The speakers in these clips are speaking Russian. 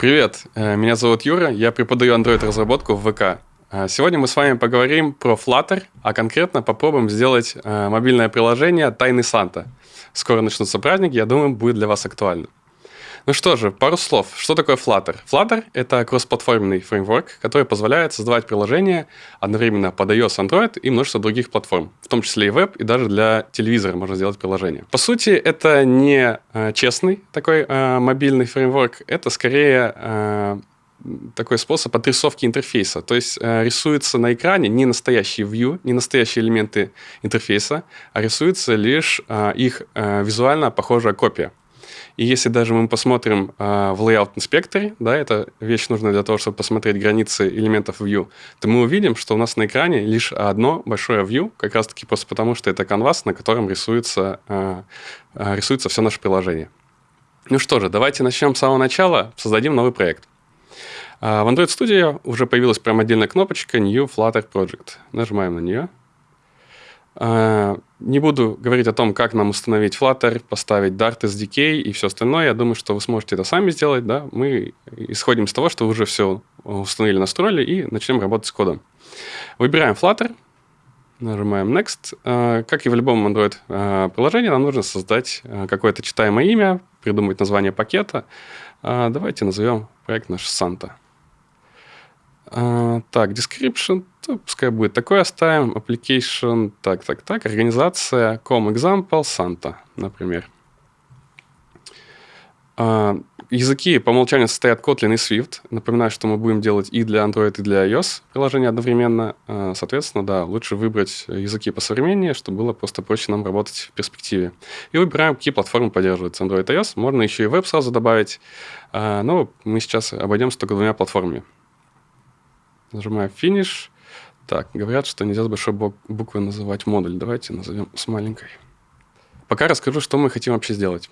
Привет, э, меня зовут Юра, я преподаю Android-разработку в ВК. Э, сегодня мы с вами поговорим про Flutter, а конкретно попробуем сделать э, мобильное приложение «Тайны Санта». Скоро начнутся праздники, я думаю, будет для вас актуально. Ну что же, пару слов. Что такое Flutter? Flutter — это кроссплатформенный фреймворк, который позволяет создавать приложения одновременно под iOS, Android и множество других платформ, в том числе и веб, и даже для телевизора можно сделать приложение. По сути, это не э, честный такой э, мобильный фреймворк, это скорее э, такой способ отрисовки интерфейса. То есть э, рисуется на экране не настоящий view, не настоящие элементы интерфейса, а рисуется лишь э, их э, визуально похожая копия. И если даже мы посмотрим э, в Layout инспекторе, да, это вещь нужна для того, чтобы посмотреть границы элементов view, то мы увидим, что у нас на экране лишь одно большое view, как раз-таки просто потому, что это канвас, на котором рисуется, э, рисуется все наше приложение. Ну что же, давайте начнем с самого начала, создадим новый проект. В Android Studio уже появилась прям отдельная кнопочка New Flutter Project. Нажимаем на нее. А, не буду говорить о том, как нам установить Flutter, поставить Dart SDK и все остальное. Я думаю, что вы сможете это сами сделать. Да? Мы исходим из того, что вы уже все установили, настроили и начнем работать с кодом. Выбираем Flutter, нажимаем Next. А, как и в любом Android-приложении, а, нам нужно создать какое-то читаемое имя, придумать название пакета. Давайте назовем проект наш Santa. А, так, description, то пускай будет такой оставим. Application, так, так, так. Организация, com example, Santa, например. А, языки по умолчанию состоят Kotlin и Swift. Напоминаю, что мы будем делать и для Android, и для iOS приложения одновременно. А, соответственно, да, лучше выбрать языки посовременнее, чтобы было просто проще нам работать в перспективе. И выбираем, какие платформы поддерживаются Android и iOS. Можно еще и веб сразу добавить. А, но мы сейчас обойдемся только двумя платформами. Нажимаю Finish. Так, говорят, что нельзя с большой буквы называть модуль. Давайте назовем с маленькой. Пока расскажу, что мы хотим вообще сделать.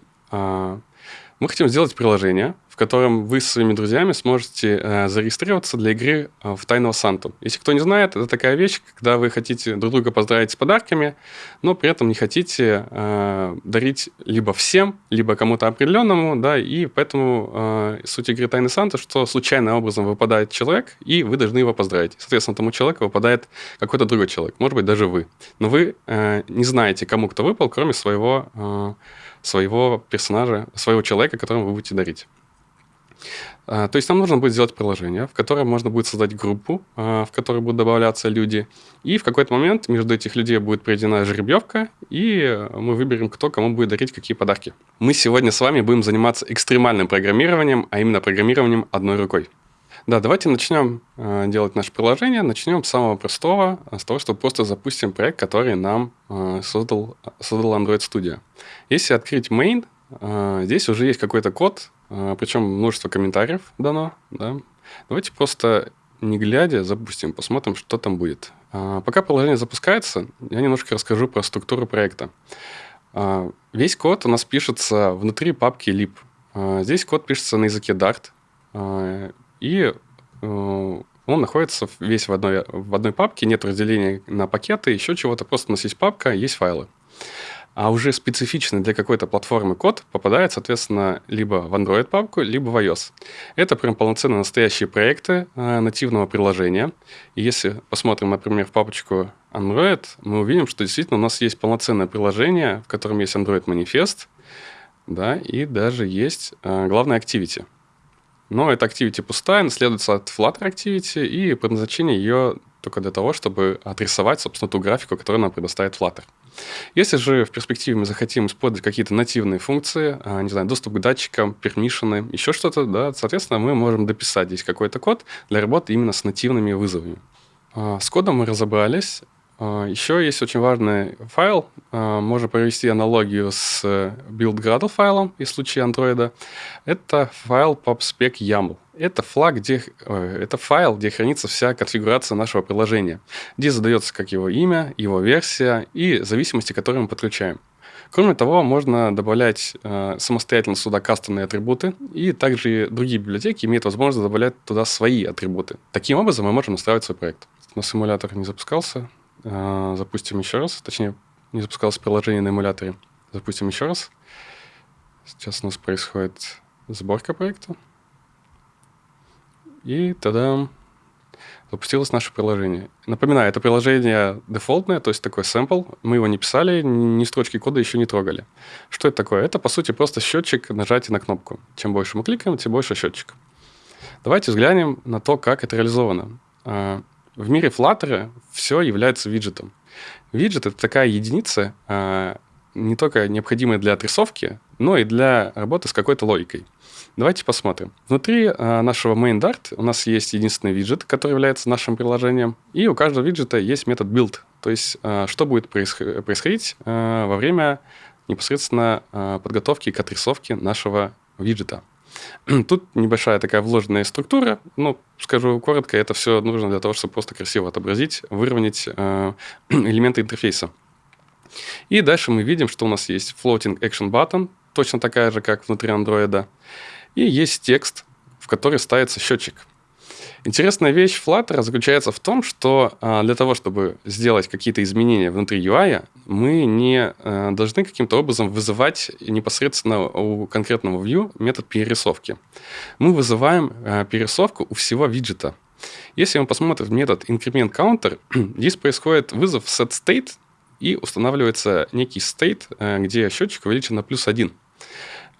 Мы хотим сделать приложение, котором вы со своими друзьями сможете э, зарегистрироваться для игры э, в Тайного Санту. Если кто не знает, это такая вещь, когда вы хотите друг друга поздравить с подарками, но при этом не хотите э, дарить либо всем, либо кому-то определенному, да, и поэтому э, суть игры Тайный Санта, что случайным образом выпадает человек, и вы должны его поздравить. Соответственно, тому человеку выпадает какой-то другой человек, может быть, даже вы. Но вы э, не знаете, кому кто выпал, кроме своего, э, своего персонажа, своего человека, которому вы будете дарить. А, то есть нам нужно будет сделать приложение, в котором можно будет создать группу, а, в которой будут добавляться люди, и в какой-то момент между этих людей будет проведена жеребьевка, и мы выберем, кто кому будет дарить какие подарки. Мы сегодня с вами будем заниматься экстремальным программированием, а именно программированием одной рукой. Да, давайте начнем а, делать наше приложение. Начнем с самого простого, с того, что просто запустим проект, который нам создал, создал Android Studio. Если открыть main, здесь уже есть какой-то код, а, Причем множество комментариев дано. Да? Давайте просто не глядя запустим, посмотрим, что там будет. А, пока приложение запускается, я немножко расскажу про структуру проекта. А, весь код у нас пишется внутри папки lib. Здесь код пишется на языке Dart. И э, он находится весь в одной, в одной папке, нет разделения на пакеты, еще чего-то, просто у нас есть папка, есть файлы а уже специфичный для какой-то платформы код попадает, соответственно, либо в Android-папку, либо в iOS. Это прям полноценно настоящие проекты э, нативного приложения. И если посмотрим, например, в папочку Android, мы увидим, что действительно у нас есть полноценное приложение, в котором есть Android-манифест, да, и даже есть э, главная Activity. Но эта Activity пустая, наследуется от Flutter Activity, и предназначение ее только для того, чтобы отрисовать, собственно, ту графику, которую нам предоставит Flutter. Если же в перспективе мы захотим использовать какие-то нативные функции, а, не знаю, доступ к датчикам, пермишины, еще что-то, да, соответственно, мы можем дописать здесь какой-то код для работы именно с нативными вызовами. А, с кодом мы разобрались. А, еще есть очень важный файл. Можно провести аналогию с build.gradle файлом из случая Android. Это файл popspec YAML. Это, флаг, где, это файл, где хранится вся конфигурация нашего приложения, где задается как его имя, его версия и зависимости, которые мы подключаем. Кроме того, можно добавлять э, самостоятельно сюда кастомные атрибуты, и также другие библиотеки имеют возможность добавлять туда свои атрибуты. Таким образом мы можем настраивать свой проект. На симулятор не запускался. Э, запустим еще раз. Точнее, не запускалось приложение на эмуляторе. Запустим еще раз. Сейчас у нас происходит сборка проекта. И тогда запустилось наше приложение. Напоминаю, это приложение дефолтное, то есть такой сэмпл. Мы его не писали, ни строчки кода еще не трогали. Что это такое? Это, по сути, просто счетчик нажатия на кнопку. Чем больше мы кликаем, тем больше счетчик. Давайте взглянем на то, как это реализовано. А, в мире Flutter все является виджетом. Виджет — это такая единица, а, не только необходимая для отрисовки, но и для работы с какой-то логикой. Давайте посмотрим. Внутри э, нашего main.dart у нас есть единственный виджет, который является нашим приложением, и у каждого виджета есть метод build, то есть э, что будет происход- происходить во время непосредственно подготовки к отрисовке нашего виджета. Тут небольшая такая вложенная структура, ну, скажу коротко, это все нужно для того, чтобы просто красиво отобразить, выровнять э, элементы интерфейса. И дальше мы видим, что у нас есть floating action button, точно такая же, как внутри андроида. И есть текст, в который ставится счетчик. Интересная вещь Flutter заключается в том, что а, для того, чтобы сделать какие-то изменения внутри UI, мы не а, должны каким-то образом вызывать непосредственно у конкретного view метод перерисовки. Мы вызываем а, перерисовку у всего виджета. Если мы посмотрим метод increment counter, здесь происходит вызов setState, и устанавливается некий state, где счетчик увеличен на плюс 1.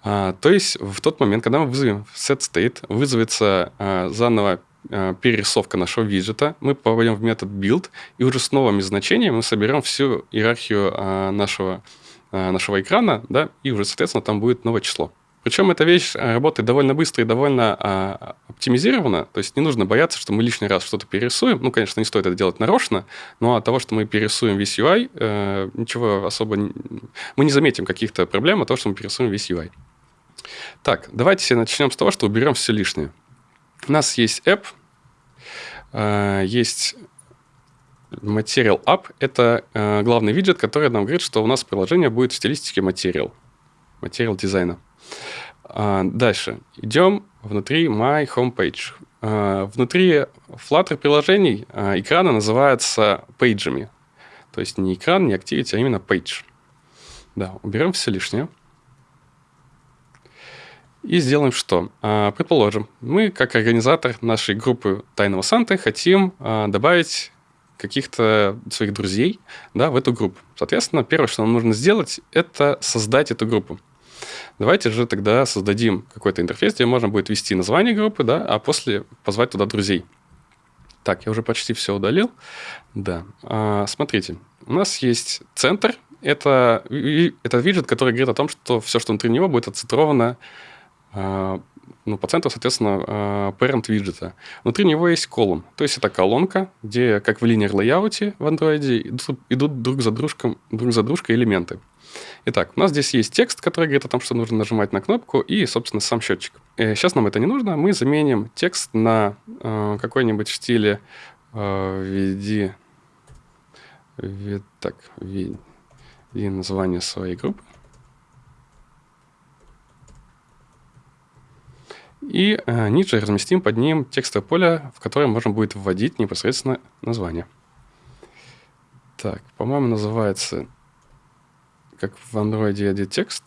А, то есть в тот момент, когда мы вызовем setState, вызовется заново перерисовка нашего виджета, мы попадем в метод build, и уже с новыми значениями мы соберем всю иерархию а, нашего, а, нашего экрана, да, и уже, соответственно, там будет новое число. Причем эта вещь работает довольно быстро и довольно а, оптимизирована. То есть не нужно бояться, что мы лишний раз что-то перерисуем. Ну, конечно, не стоит это делать нарочно, но от того, что мы перерисуем весь UI, э, ничего особо... Не... Мы не заметим каких-то проблем от того, что мы перерисуем весь UI. Так, давайте начнем с того, что уберем все лишнее. У нас есть app, э, есть Material App. Это э, главный виджет, который нам говорит, что у нас приложение будет в стилистике Material. Material дизайна. А, дальше. Идем внутри My Homepage. А, внутри Flutter приложений а, экраны называются пейджами. То есть не экран, не Activity, а именно page. Да, уберем все лишнее. И сделаем что? Предположим, мы, как организатор нашей группы Тайного Санты, хотим добавить каких-то своих друзей да, в эту группу. Соответственно, первое, что нам нужно сделать, это создать эту группу. Давайте же тогда создадим какой-то интерфейс, где можно будет ввести название группы, да, а после позвать туда друзей. Так, я уже почти все удалил. Да. А, смотрите, у нас есть центр. Это, это виджет, который говорит о том, что все, что внутри него, будет отцентровано а, ну, по центру, соответственно, а, parent виджета. Внутри него есть колумн. То есть это колонка, где, как в linear layout в андроиде, идут, друг, за дружком, друг за дружкой элементы. Итак, у нас здесь есть текст, который говорит о том, что нужно нажимать на кнопку, и, собственно, сам счетчик. Сейчас э, нам это не нужно, мы заменим текст на э, какой-нибудь в стиле э, введи, введ, так, введи название своей группы. И э, ниже разместим под ним текстовое поле, в которое можно будет вводить непосредственно название. Так, по-моему, называется как в Android edit текст.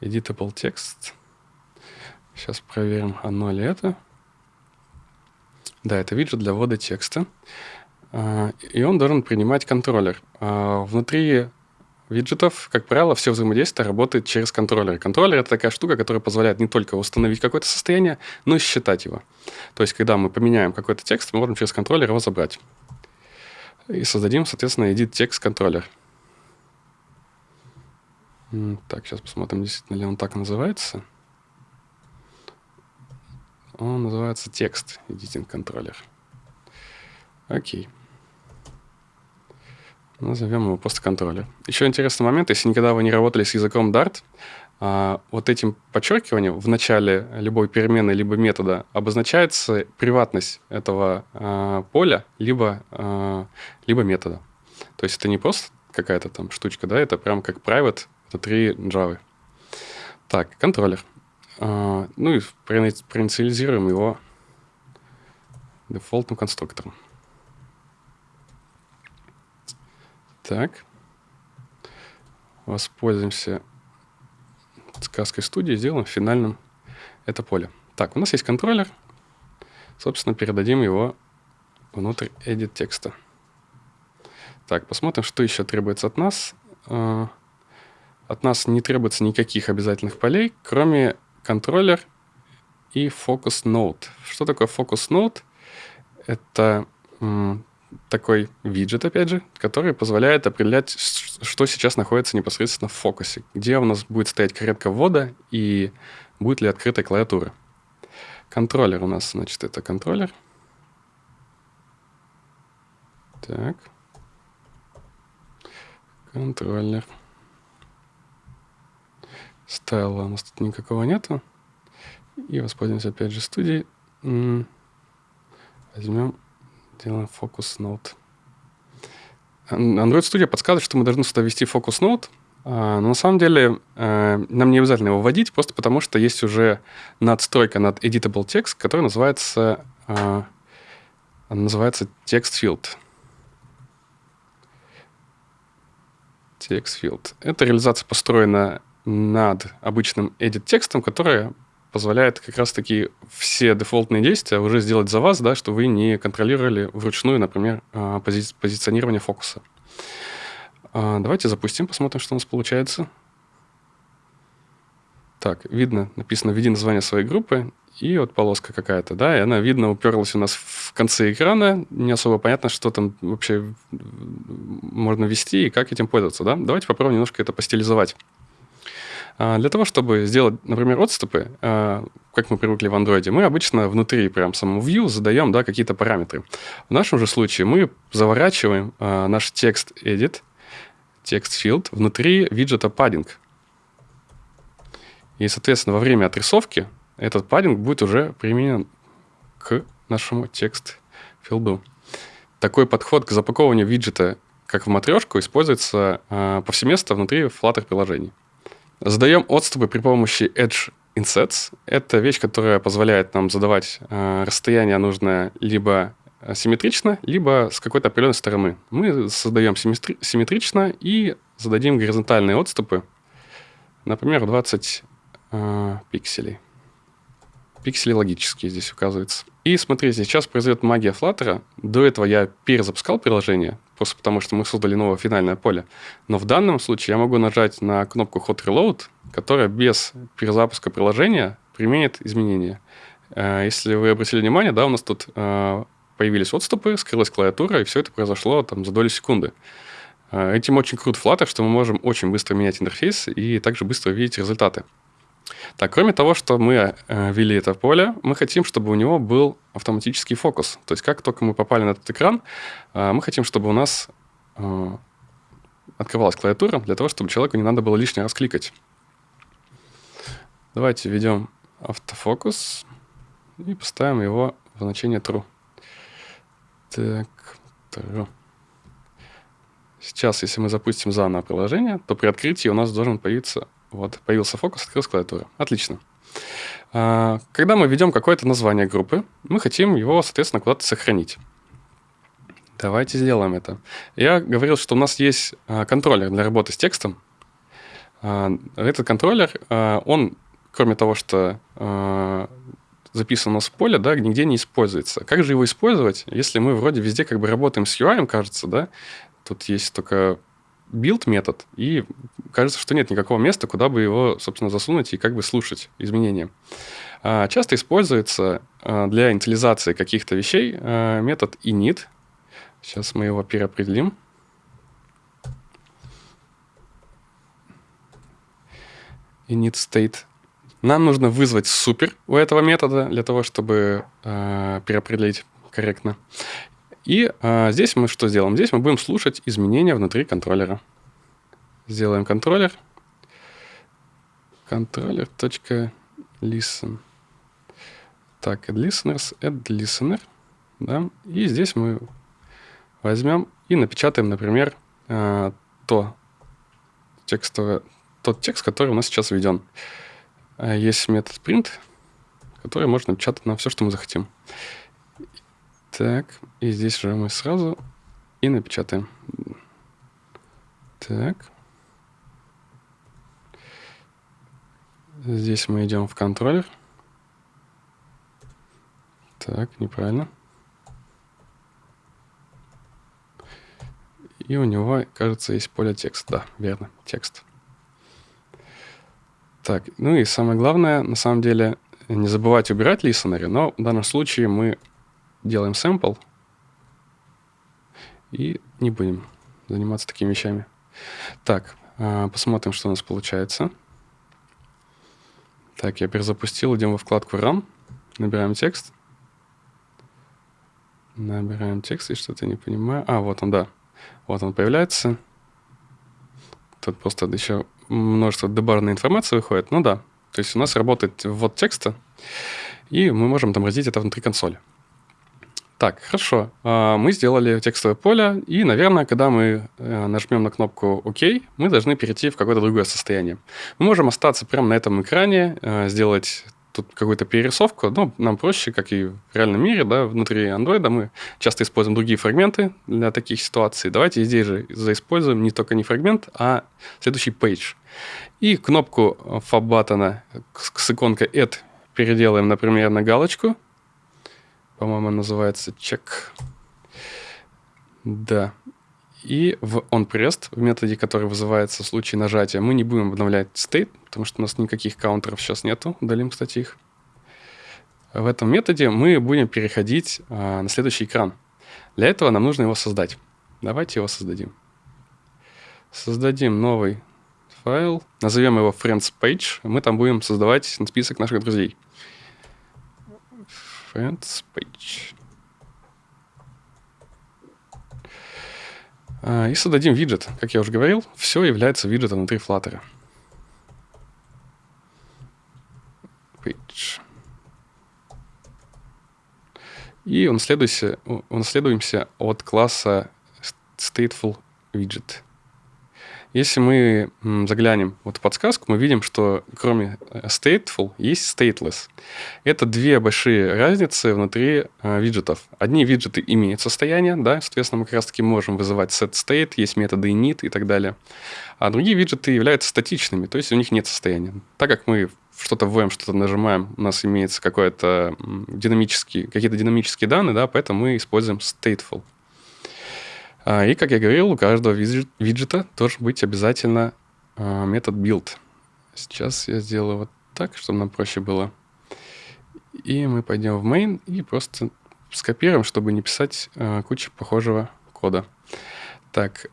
Editable текст. Сейчас проверим, оно ли это. Да, это виджет для ввода текста. А, и он должен принимать контроллер. А, внутри виджетов, как правило, все взаимодействие работает через контроллер. Контроллер — это такая штука, которая позволяет не только установить какое-то состояние, но и считать его. То есть, когда мы поменяем какой-то текст, мы можем через контроллер его забрать и создадим, соответственно, edit text контроллер. Так, сейчас посмотрим, действительно ли он так называется. Он называется текст editing контроллер. Окей. Назовем его просто контроллер. Еще интересный момент, если никогда вы не работали с языком Dart, а, вот этим подчеркиванием в начале любой перемены либо метода обозначается приватность этого а, поля либо, а, либо метода. То есть это не просто какая-то там штучка, да, это прям как private внутри Java. Так, контроллер. ну и проинициализируем его дефолтным конструктором. Так. Воспользуемся сказкой студии, сделаем финальным это поле. Так, у нас есть контроллер. Собственно, передадим его внутрь edit текста. Так, посмотрим, что еще требуется от нас. А, от нас не требуется никаких обязательных полей, кроме контроллер и focus node. Что такое focus node? Это такой виджет, опять же, который позволяет определять, что сейчас находится непосредственно в фокусе, где у нас будет стоять каретка ввода и будет ли открытая клавиатура. Контроллер у нас, значит, это контроллер. Так. Контроллер. Стайла у нас тут никакого нету. И воспользуемся опять же студией. Возьмем Делаем Focus Note. Android Studio подсказывает, что мы должны сюда ввести Focus Note, а, но на самом деле э, нам не обязательно его вводить, просто потому что есть уже надстройка над Editable Text, которая называется, э, называется Text Field. Text Field. Эта реализация построена над обычным edit текстом, которая позволяет как раз-таки все дефолтные действия уже сделать за вас, да, что вы не контролировали вручную, например, а, пози позиционирование фокуса. А, давайте запустим, посмотрим, что у нас получается. Так, видно, написано «Введи название своей группы», и вот полоска какая-то, да, и она, видно, уперлась у нас в конце экрана, не особо понятно, что там вообще можно ввести и как этим пользоваться, да. Давайте попробуем немножко это постилизовать. А, для того, чтобы сделать, например, отступы, а, как мы привыкли в Android, мы обычно внутри прям самого view задаем да, какие-то параметры. В нашем же случае мы заворачиваем а, наш текст edit, текст field внутри виджета padding. И, соответственно, во время отрисовки этот паддинг будет уже применен к нашему текст филду. Такой подход к запакованию виджета, как в матрешку, используется повсеместно внутри Flutter приложений. Задаем отступы при помощи Edge Insets. Это вещь, которая позволяет нам задавать э, расстояние нужное либо симметрично, либо с какой-то определенной стороны. Мы создаем симметри симметрично и зададим горизонтальные отступы, например, 20 э, пикселей. Пиксели логические здесь указываются. И смотрите, сейчас произойдет магия Flutter. До этого я перезапускал приложение, просто потому что мы создали новое финальное поле. Но в данном случае я могу нажать на кнопку Hot Reload, которая без перезапуска приложения применит изменения. Э, если вы обратили внимание, да, у нас тут э, появились отступы, скрылась клавиатура, и все это произошло там за доли секунды. Э, этим очень крут Flutter, что мы можем очень быстро менять интерфейс и также быстро видеть результаты. Так, кроме того, что мы э, ввели это поле, мы хотим, чтобы у него был автоматический фокус. То есть как только мы попали на этот экран, э, мы хотим, чтобы у нас э, открывалась клавиатура для того, чтобы человеку не надо было лишний раз кликать. Давайте введем автофокус и поставим его в значение true. Так, true. Сейчас, если мы запустим заново приложение, то при открытии у нас должен появиться вот, появился фокус, открылась клавиатура. Отлично. А, когда мы ведем какое-то название группы, мы хотим его, соответственно, куда-то сохранить. Давайте сделаем это. Я говорил, что у нас есть а, контроллер для работы с текстом. А, этот контроллер, он, кроме того, что записан у нас в поле, да, нигде не используется. Как же его использовать, если мы вроде везде как бы работаем с UI, кажется, да? Тут есть только build метод, и кажется, что нет никакого места, куда бы его, собственно, засунуть и как бы слушать изменения. А, часто используется а, для инициализации каких-то вещей а, метод init. Сейчас мы его переопределим. init state. Нам нужно вызвать супер у этого метода для того, чтобы переопределить корректно. И а, здесь мы что сделаем? Здесь мы будем слушать изменения внутри контроллера. Сделаем контроллер. Controller.listen. Так, add listeners, add. Да? И здесь мы возьмем и напечатаем, например, а, то текстовое, тот текст, который у нас сейчас введен. А, есть метод print, который можно напечатать на все, что мы захотим. Так, и здесь же мы сразу и напечатаем. Так. Здесь мы идем в контроллер. Так, неправильно. И у него, кажется, есть поле текст. Да, верно, текст. Так, ну и самое главное, на самом деле, не забывать убирать listener, но в данном случае мы делаем sample и не будем заниматься такими вещами. Так, а, посмотрим, что у нас получается. Так, я перезапустил, идем во вкладку Run, набираем текст. Набираем текст, и что-то не понимаю. А, вот он, да. Вот он появляется. Тут просто еще множество дебарной информации выходит. Ну да, то есть у нас работает ввод текста, и мы можем отобразить это внутри консоли. Так, хорошо. А, мы сделали текстовое поле, и, наверное, когда мы э, нажмем на кнопку ОК, мы должны перейти в какое-то другое состояние. Мы можем остаться прямо на этом экране, э, сделать тут какую-то перерисовку, но нам проще, как и в реальном мире, да, внутри Android мы часто используем другие фрагменты для таких ситуаций. Давайте здесь же заиспользуем не только не фрагмент, а следующий page. И кнопку фаб-баттона с иконкой add переделаем, например, на галочку. По-моему, называется check. Да. И в onPressed, в методе, который вызывается в случае нажатия, мы не будем обновлять state, потому что у нас никаких каунтеров сейчас нету. Удалим, кстати, их. В этом методе мы будем переходить а, на следующий экран. Для этого нам нужно его создать. Давайте его создадим. Создадим новый файл, назовем его friends page. Мы там будем создавать список наших друзей. Friends page. А, и создадим виджет. Как я уже говорил, все является виджетом внутри Flutter. Page. И унаследуемся, унаследуемся от класса stateful widget. Если мы заглянем вот в подсказку, мы видим, что кроме э, stateful есть stateless. Это две большие разницы внутри э, виджетов. Одни виджеты имеют состояние, да, соответственно, мы как раз-таки можем вызывать setState, есть методы init и так далее. А другие виджеты являются статичными, то есть у них нет состояния. Так как мы что-то вводим, что-то нажимаем, у нас имеется какой-то динамический, какие-то динамические данные, да, поэтому мы используем stateful. А, и, как я говорил, у каждого виджета должен быть обязательно а, метод build. Сейчас я сделаю вот так, чтобы нам проще было. И мы пойдем в main и просто скопируем, чтобы не писать а, кучу похожего кода. Так,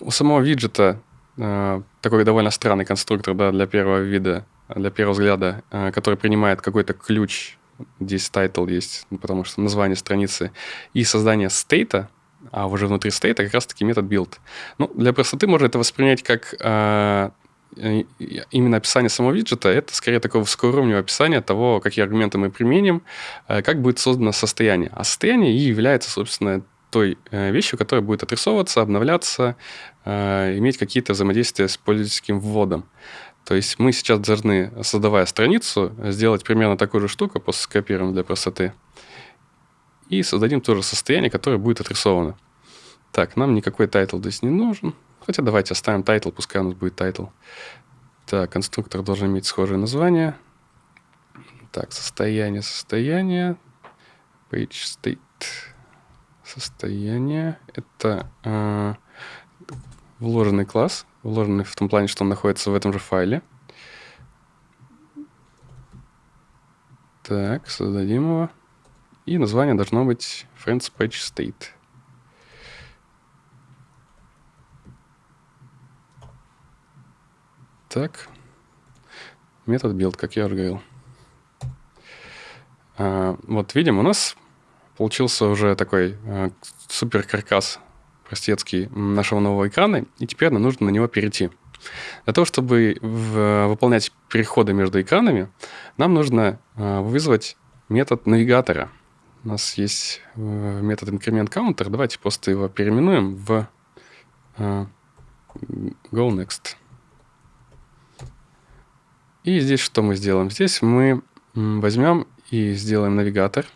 у самого виджета такой довольно странный конструктор да, для первого вида, для первого взгляда, который принимает какой-то ключ, здесь title есть, потому что название страницы, и создание стейта, а уже внутри стейта как раз-таки метод build. Ну, для простоты можно это воспринять как э, именно описание самого виджета. Это скорее такое высокоуровневое описание того, какие аргументы мы применим, э, как будет создано состояние. А состояние и является, собственно, той э, вещью, которая будет отрисовываться, обновляться, э, иметь какие-то взаимодействия с пользовательским вводом. То есть мы сейчас должны, создавая страницу, сделать примерно такую же штуку, просто скопируем для простоты и создадим тоже состояние, которое будет отрисовано. Так, нам никакой title здесь не нужен. Хотя давайте оставим title, пускай у нас будет title. Так, конструктор должен иметь схожее название. Так, состояние, состояние. Page state. Состояние. Это э, вложенный класс. Вложенный в том плане, что он находится в этом же файле. Так, создадим его. И название должно быть Friends Page State. Так. Метод build, как я уже говорил. А, вот видим, у нас получился уже такой а, супер каркас простецкий нашего нового экрана, и теперь нам нужно на него перейти. Для того, чтобы в, выполнять переходы между экранами, нам нужно а, вызвать метод навигатора – у нас есть э, метод increment counter. Давайте просто его переименуем в uh, go next. И здесь что мы сделаем? Здесь мы возьмем и сделаем навигатор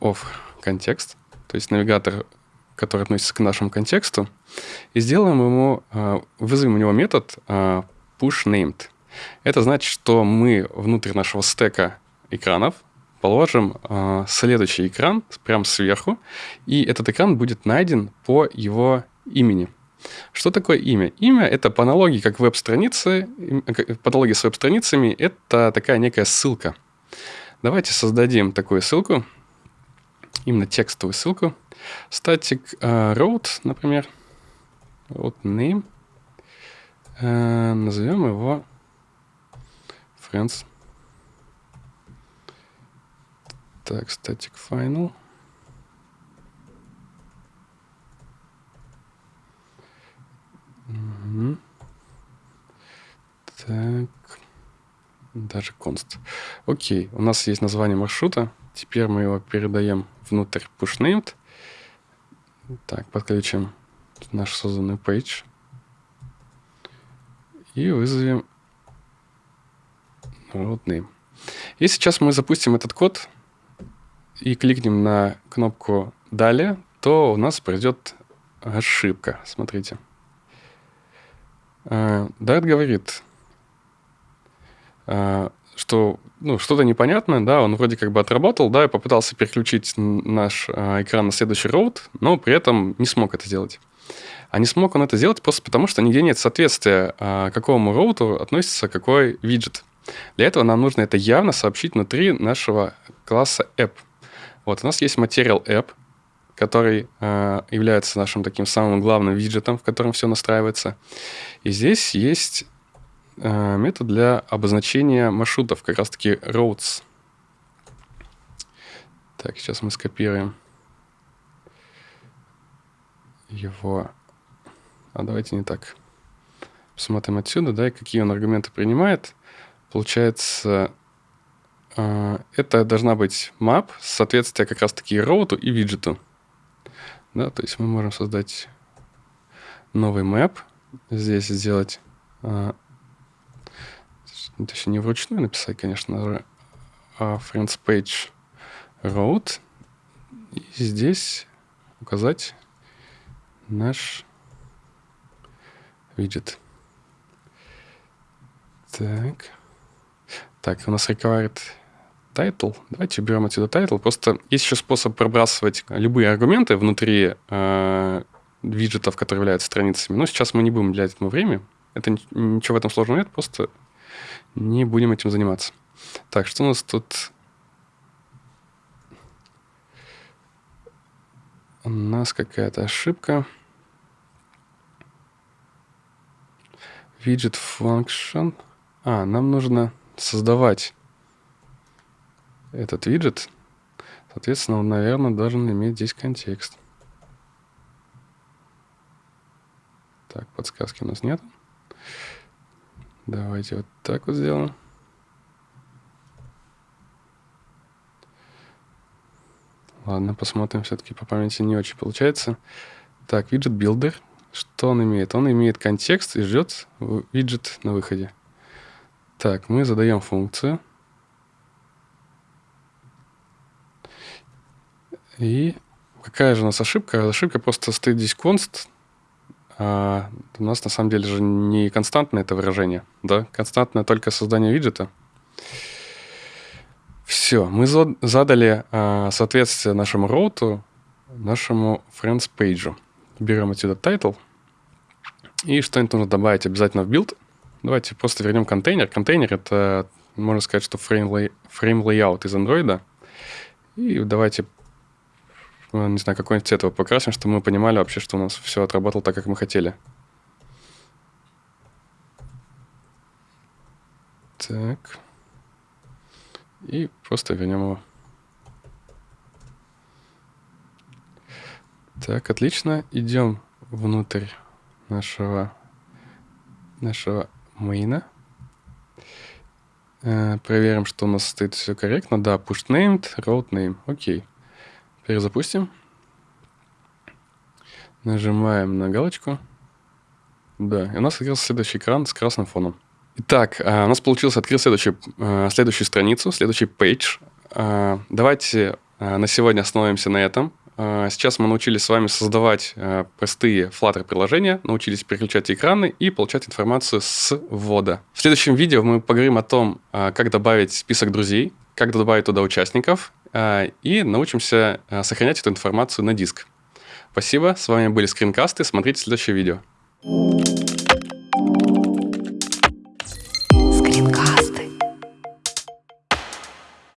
of контекст, то есть навигатор, который относится к нашему контексту, и сделаем ему, вызовем у него метод push named – Это значит, что мы внутрь нашего стека экранов положим э, следующий экран прямо сверху, и этот экран будет найден по его имени. Что такое имя? Имя — это по аналогии как веб-страницы, по аналогии с веб-страницами, это такая некая ссылка. Давайте создадим такую ссылку, именно текстовую ссылку. Static uh, road, например, road name. Uh, назовем его friends. Так, static final. Угу. Так. Даже const. Окей, у нас есть название маршрута. Теперь мы его передаем внутрь pushnamed. Так, подключим наш созданный page. И вызовем name. И сейчас мы запустим этот код и кликнем на кнопку «Далее», то у нас придет ошибка. Смотрите. Dart а, говорит, а, что ну, что-то непонятное, да, он вроде как бы отработал, да, и попытался переключить наш а, экран на следующий роут, но при этом не смог это сделать. А не смог он это сделать просто потому, что нигде нет соответствия, какому роуту относится какой виджет. Для этого нам нужно это явно сообщить внутри нашего класса app. Вот у нас есть Material App, который э, является нашим таким самым главным виджетом, в котором все настраивается. И здесь есть э, метод для обозначения маршрутов, как раз-таки roads. Так, сейчас мы скопируем его. А давайте не так. Посмотрим отсюда, да, и какие он аргументы принимает. Получается, э, это должна быть map, соответствие как раз-таки роуту и виджету. Да, то есть мы можем создать новый map, здесь сделать, а, точнее не вручную написать, конечно, а friends page route, и здесь указать наш виджет. Так. Так, у нас required title. Давайте уберем отсюда title. Просто есть еще способ пробрасывать любые аргументы внутри э, виджетов, которые являются страницами. Но сейчас мы не будем уделять этому время. Это ничего в этом сложного нет, просто не будем этим заниматься. Так, что у нас тут? У нас какая-то ошибка. Widget function. А, нам нужно создавать этот виджет. Соответственно, он, наверное, должен иметь здесь контекст. Так, подсказки у нас нет. Давайте вот так вот сделаем. Ладно, посмотрим. Все-таки по памяти не очень получается. Так, виджет builder. Что он имеет? Он имеет контекст и ждет виджет на выходе. Так, мы задаем функцию. И какая же у нас ошибка? Ошибка просто стоит здесь const. А у нас на самом деле же не константное это выражение, да? Константное только создание виджета. Все, мы задали а, соответствие нашему роуту, нашему friends page. Берем отсюда title. И что-нибудь нужно добавить обязательно в build. Давайте просто вернем контейнер. Контейнер — это, можно сказать, что frame layout из Android. И давайте ну, не знаю, какой-нибудь цвет его покрасим, чтобы мы понимали вообще, что у нас все отработало так, как мы хотели. Так. И просто вернем его. Так, отлично. Идем внутрь нашего, нашего мейна. Э, проверим, что у нас стоит все корректно. Да, push named, road name. Окей. Перезапустим. Нажимаем на галочку. Да, и у нас открылся следующий экран с красным фоном. Итак, а, у нас получилось открыть следующую, а, следующую страницу, следующий пейдж. А, давайте на сегодня остановимся на этом. Э, сейчас мы научились с вами создавать э, простые Flutter-приложения, научились переключать экраны и получать информацию с ввода. В следующем видео мы поговорим о том, э, как добавить список друзей, как добавить туда участников, и научимся сохранять эту информацию на диск. Спасибо, с вами были скринкасты, смотрите следующее видео.